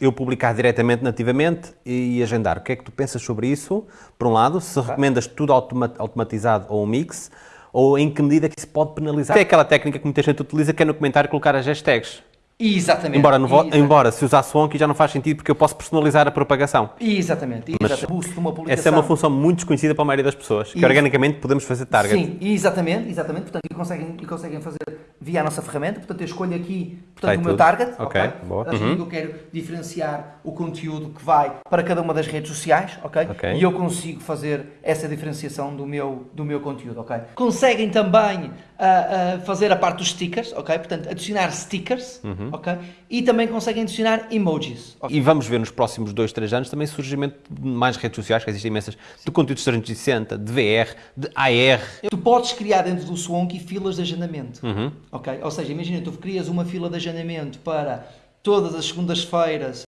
eu publicar diretamente, nativamente e agendar. O que é que tu pensas sobre isso? Por um lado, se recomendas tudo automa automatizado ou um mix, ou em que medida que isso pode penalizar? É aquela técnica que muita gente utiliza que é no comentário colocar as hashtags. Exatamente. Embora, no exatamente. embora se usar Swanky já não faz sentido porque eu posso personalizar a propagação. Exatamente. exatamente. Essa é uma função muito desconhecida para a maioria das pessoas, que organicamente podemos fazer target. Sim, exatamente, exatamente. Portanto, e conseguem, e conseguem fazer via a nossa ferramenta. Portanto, eu escolho aqui portanto, o meu tudo. target. Ok, boa. Assim, Uhum. Eu quero diferenciar o conteúdo que vai para cada uma das redes sociais, ok? E eu consigo fazer essa diferenciação do meu, do meu conteúdo, ok? Conseguem também ah, ah, fazer a parte dos stickers, ok? Portanto, adicionar stickers, Uhum. ok? E também conseguem adicionar emojis. ok? E vamos ver nos próximos 2, 3 anos também surgimento de mais redes sociais, que existem imensas, de conteúdos 360, de VR, de AR. Tu podes criar dentro do Swanky filas de agendamento. Uhum. Ok? Ou seja, imagina, tu crias uma fila de agendamento para todas as segundas-feiras